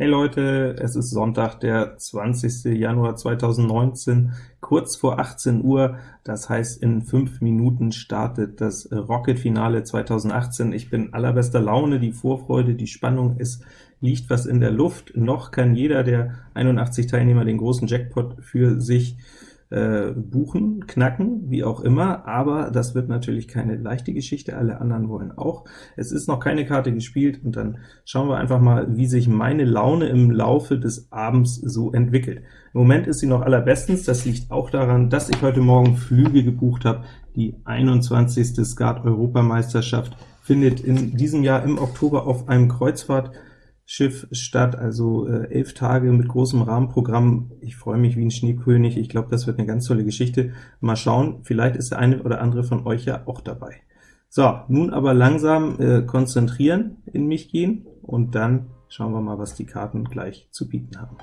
Hey Leute, es ist Sonntag, der 20. Januar 2019, kurz vor 18 Uhr, das heißt in 5 Minuten startet das Rocket-Finale 2018. Ich bin allerbester Laune, die Vorfreude, die Spannung, es liegt was in der Luft. Noch kann jeder der 81 Teilnehmer den großen Jackpot für sich äh, buchen, knacken, wie auch immer, aber das wird natürlich keine leichte Geschichte, alle anderen wollen auch. Es ist noch keine Karte gespielt, und dann schauen wir einfach mal, wie sich meine Laune im Laufe des Abends so entwickelt. Im Moment ist sie noch allerbestens, das liegt auch daran, dass ich heute Morgen Flüge gebucht habe. Die 21. Skat-Europameisterschaft findet in diesem Jahr im Oktober auf einem Kreuzfahrt Schiff statt, also äh, elf Tage mit großem Rahmenprogramm. Ich freue mich wie ein Schneekönig, ich glaube, das wird eine ganz tolle Geschichte. Mal schauen, vielleicht ist der eine oder andere von euch ja auch dabei. So, nun aber langsam äh, konzentrieren, in mich gehen, und dann schauen wir mal, was die Karten gleich zu bieten haben.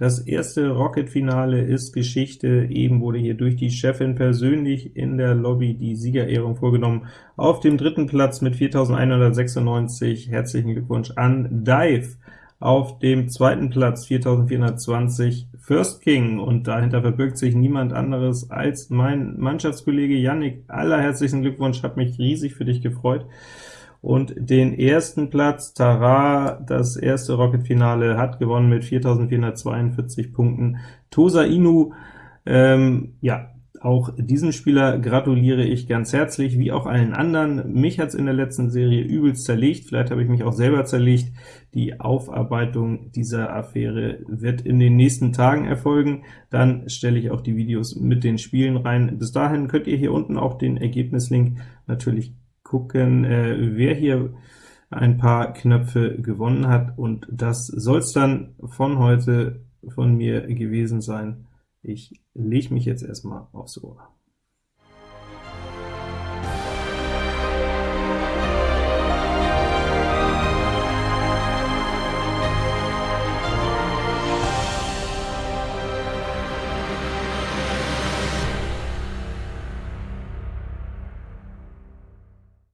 Das erste Rocket-Finale ist Geschichte. Eben wurde hier durch die Chefin persönlich in der Lobby die Siegerehrung vorgenommen. Auf dem dritten Platz mit 4196 herzlichen Glückwunsch an Dive. Auf dem zweiten Platz 4420 First King, und dahinter verbirgt sich niemand anderes als mein Mannschaftskollege Yannick. Allerherzlichen Glückwunsch, hat mich riesig für dich gefreut und den ersten Platz, Tara, das erste Rocket-Finale, hat gewonnen mit 4.442 Punkten. Tosa Inu, ähm, ja, auch diesem Spieler gratuliere ich ganz herzlich, wie auch allen anderen. Mich hat's in der letzten Serie übelst zerlegt, vielleicht habe ich mich auch selber zerlegt. Die Aufarbeitung dieser Affäre wird in den nächsten Tagen erfolgen. Dann stelle ich auch die Videos mit den Spielen rein. Bis dahin könnt ihr hier unten auch den Ergebnislink natürlich gucken, äh, wer hier ein paar Knöpfe gewonnen hat, und das soll es dann von heute von mir gewesen sein. Ich lege mich jetzt erstmal aufs Ohr.